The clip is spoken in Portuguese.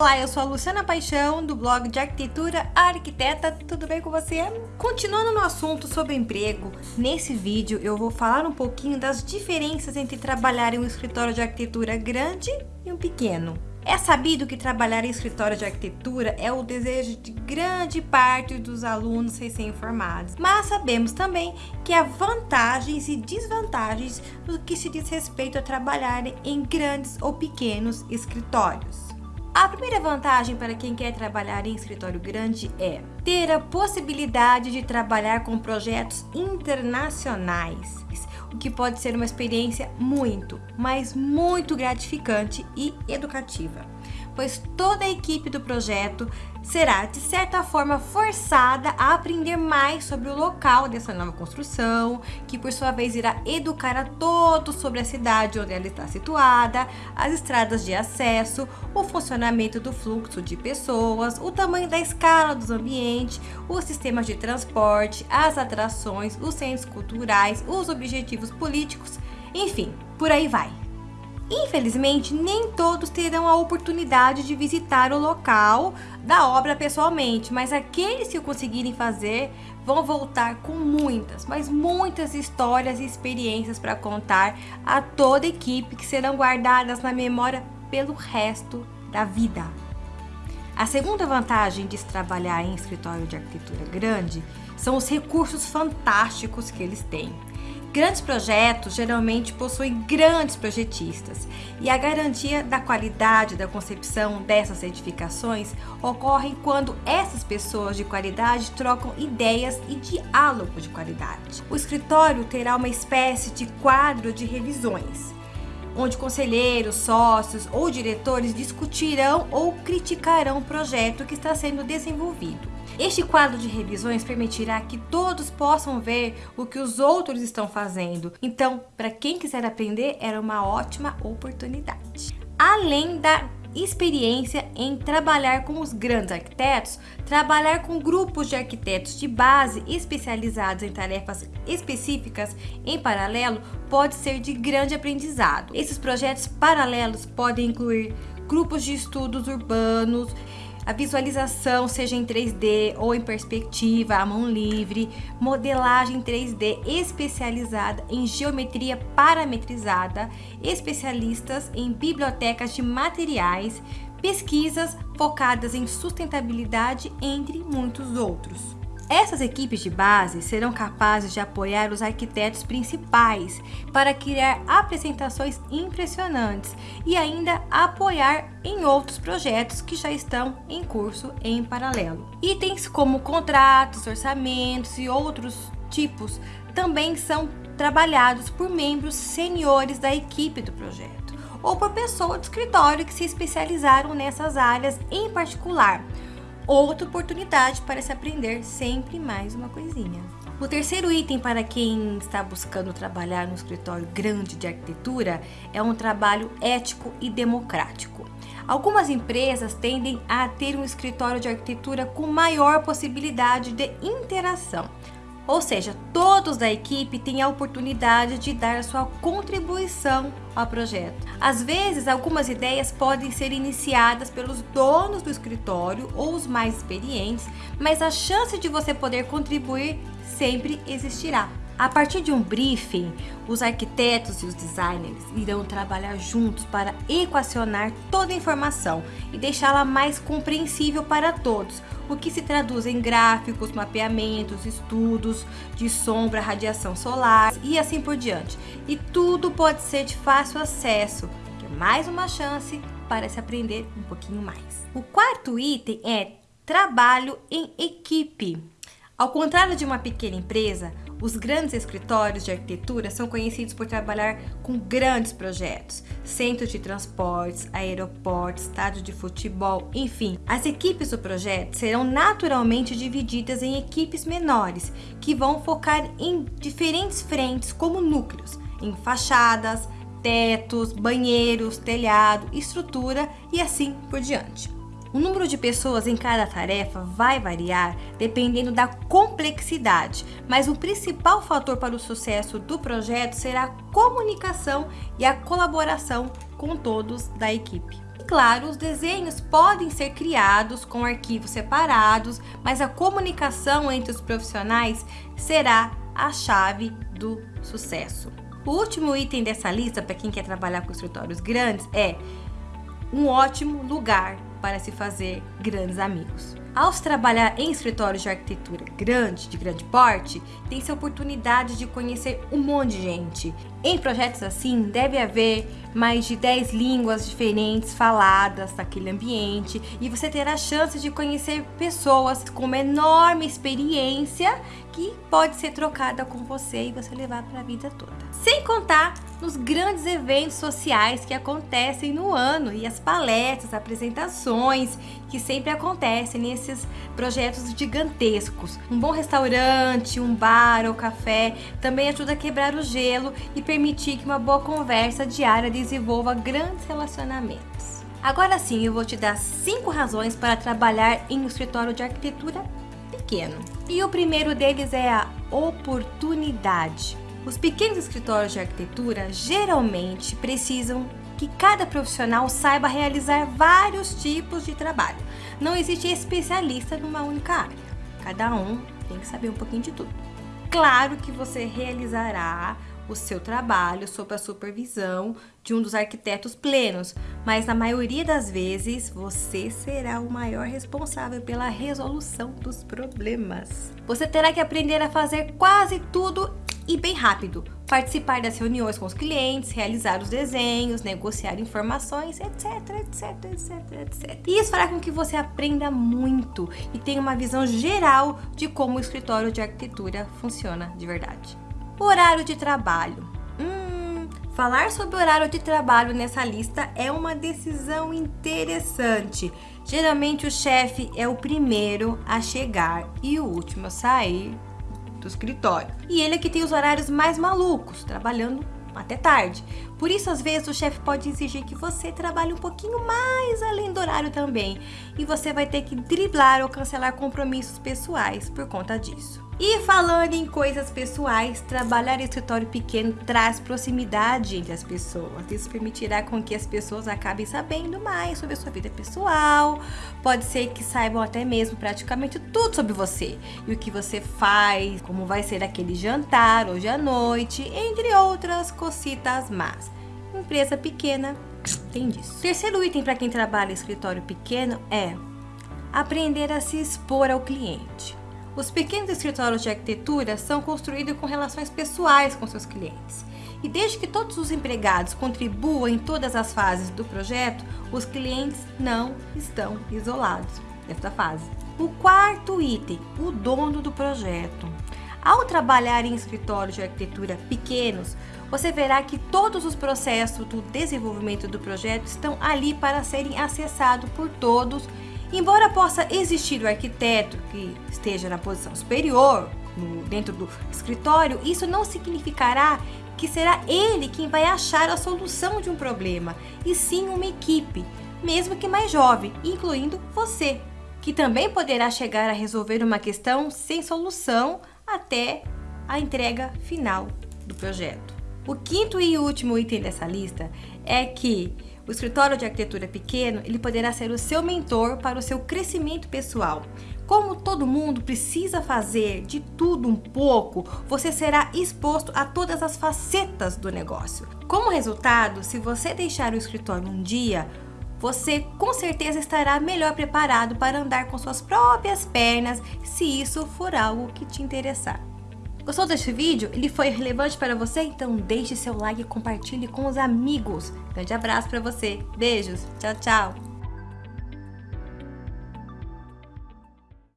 Olá, eu sou a Luciana Paixão, do blog de Arquitetura Arquiteta, tudo bem com você? Continuando no assunto sobre emprego, nesse vídeo eu vou falar um pouquinho das diferenças entre trabalhar em um escritório de arquitetura grande e um pequeno. É sabido que trabalhar em escritório de arquitetura é o desejo de grande parte dos alunos recém-formados, mas sabemos também que há vantagens e desvantagens no que se diz respeito a trabalhar em grandes ou pequenos escritórios. A primeira vantagem para quem quer trabalhar em escritório grande é ter a possibilidade de trabalhar com projetos internacionais, o que pode ser uma experiência muito, mas muito gratificante e educativa pois toda a equipe do projeto será, de certa forma, forçada a aprender mais sobre o local dessa nova construção, que por sua vez irá educar a todos sobre a cidade onde ela está situada, as estradas de acesso, o funcionamento do fluxo de pessoas, o tamanho da escala dos ambientes, os sistemas de transporte, as atrações, os centros culturais, os objetivos políticos, enfim, por aí vai. Infelizmente, nem todos terão a oportunidade de visitar o local da obra pessoalmente, mas aqueles que conseguirem fazer vão voltar com muitas, mas muitas histórias e experiências para contar a toda a equipe que serão guardadas na memória pelo resto da vida. A segunda vantagem de se trabalhar em escritório de arquitetura grande são os recursos fantásticos que eles têm. Grandes projetos geralmente possuem grandes projetistas e a garantia da qualidade da concepção dessas edificações ocorre quando essas pessoas de qualidade trocam ideias e diálogo de qualidade. O escritório terá uma espécie de quadro de revisões, onde conselheiros, sócios ou diretores discutirão ou criticarão o projeto que está sendo desenvolvido. Este quadro de revisões permitirá que todos possam ver o que os outros estão fazendo. Então, para quem quiser aprender, era uma ótima oportunidade. Além da experiência em trabalhar com os grandes arquitetos, trabalhar com grupos de arquitetos de base especializados em tarefas específicas em paralelo pode ser de grande aprendizado. Esses projetos paralelos podem incluir grupos de estudos urbanos, a visualização seja em 3D ou em perspectiva, à mão livre, modelagem 3D especializada em geometria parametrizada, especialistas em bibliotecas de materiais, pesquisas focadas em sustentabilidade, entre muitos outros. Essas equipes de base serão capazes de apoiar os arquitetos principais para criar apresentações impressionantes e ainda apoiar em outros projetos que já estão em curso em paralelo. Itens como contratos, orçamentos e outros tipos também são trabalhados por membros seniores da equipe do projeto ou por pessoas do escritório que se especializaram nessas áreas em particular, outra oportunidade para se aprender sempre mais uma coisinha. O terceiro item para quem está buscando trabalhar no escritório grande de arquitetura é um trabalho ético e democrático. Algumas empresas tendem a ter um escritório de arquitetura com maior possibilidade de interação, ou seja, todos da equipe têm a oportunidade de dar a sua contribuição ao projeto. Às vezes, algumas ideias podem ser iniciadas pelos donos do escritório ou os mais experientes, mas a chance de você poder contribuir sempre existirá. A partir de um briefing, os arquitetos e os designers irão trabalhar juntos para equacionar toda a informação e deixá-la mais compreensível para todos, o que se traduz em gráficos, mapeamentos, estudos de sombra, radiação solar e assim por diante. E tudo pode ser de fácil acesso, que é mais uma chance para se aprender um pouquinho mais. O quarto item é trabalho em equipe. Ao contrário de uma pequena empresa, os grandes escritórios de arquitetura são conhecidos por trabalhar com grandes projetos, centros de transportes, aeroportos, estádios de futebol, enfim. As equipes do projeto serão naturalmente divididas em equipes menores, que vão focar em diferentes frentes como núcleos, em fachadas, tetos, banheiros, telhado, estrutura e assim por diante. O número de pessoas em cada tarefa vai variar dependendo da complexidade, mas o principal fator para o sucesso do projeto será a comunicação e a colaboração com todos da equipe. claro, os desenhos podem ser criados com arquivos separados, mas a comunicação entre os profissionais será a chave do sucesso. O último item dessa lista para quem quer trabalhar com escritórios grandes é um ótimo lugar para se fazer grandes amigos. Ao se trabalhar em escritórios de arquitetura grande, de grande porte, tem-se a oportunidade de conhecer um monte de gente. Em projetos assim, deve haver mais de 10 línguas diferentes faladas naquele ambiente e você terá a chance de conhecer pessoas com uma enorme experiência que pode ser trocada com você e você levar para a vida toda. Sem contar nos grandes eventos sociais que acontecem no ano e as palestras, apresentações que sempre acontecem nesses projetos gigantescos. Um bom restaurante, um bar ou café também ajuda a quebrar o gelo e permitir que uma boa conversa diária desenvolva grandes relacionamentos. Agora sim, eu vou te dar cinco razões para trabalhar em um escritório de arquitetura pequeno. E o primeiro deles é a oportunidade. Os pequenos escritórios de arquitetura geralmente precisam que cada profissional saiba realizar vários tipos de trabalho. Não existe especialista numa única área. Cada um tem que saber um pouquinho de tudo. Claro que você realizará o seu trabalho sob a supervisão de um dos arquitetos plenos, mas na maioria das vezes você será o maior responsável pela resolução dos problemas. Você terá que aprender a fazer quase tudo e bem rápido. Participar das reuniões com os clientes, realizar os desenhos, negociar informações, etc, etc, etc, etc. E isso fará com que você aprenda muito e tenha uma visão geral de como o escritório de arquitetura funciona de verdade. Horário de trabalho. Hum, falar sobre horário de trabalho nessa lista é uma decisão interessante. Geralmente o chefe é o primeiro a chegar e o último a sair do escritório. E ele é que tem os horários mais malucos, trabalhando até tarde. Por isso, às vezes, o chefe pode exigir que você trabalhe um pouquinho mais além do horário também. E você vai ter que driblar ou cancelar compromissos pessoais por conta disso. E falando em coisas pessoais, trabalhar em escritório pequeno traz proximidade entre as pessoas. Isso permitirá com que as pessoas acabem sabendo mais sobre a sua vida pessoal. Pode ser que saibam até mesmo praticamente tudo sobre você. E o que você faz, como vai ser aquele jantar hoje à noite, entre outras cositas más. Empresa pequena tem disso. Terceiro item para quem trabalha em escritório pequeno é aprender a se expor ao cliente. Os pequenos escritórios de arquitetura são construídos com relações pessoais com seus clientes. E desde que todos os empregados contribuam em todas as fases do projeto, os clientes não estão isolados desta fase. O quarto item, o dono do projeto. Ao trabalhar em escritórios de arquitetura pequenos, você verá que todos os processos do desenvolvimento do projeto estão ali para serem acessados por todos. Embora possa existir o arquiteto que esteja na posição superior, no, dentro do escritório, isso não significará que será ele quem vai achar a solução de um problema, e sim uma equipe, mesmo que mais jovem, incluindo você, que também poderá chegar a resolver uma questão sem solução até a entrega final do projeto. O quinto e último item dessa lista é que o escritório de arquitetura pequeno, ele poderá ser o seu mentor para o seu crescimento pessoal. Como todo mundo precisa fazer de tudo um pouco, você será exposto a todas as facetas do negócio. Como resultado, se você deixar o escritório um dia, você com certeza estará melhor preparado para andar com suas próprias pernas, se isso for algo que te interessar. Gostou deste vídeo? Ele foi relevante para você? Então deixe seu like e compartilhe com os amigos. Grande abraço para você. Beijos. Tchau, tchau.